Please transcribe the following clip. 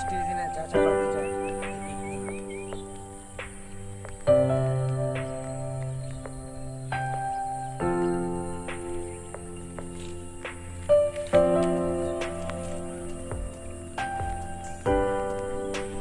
station है चाचा बाबू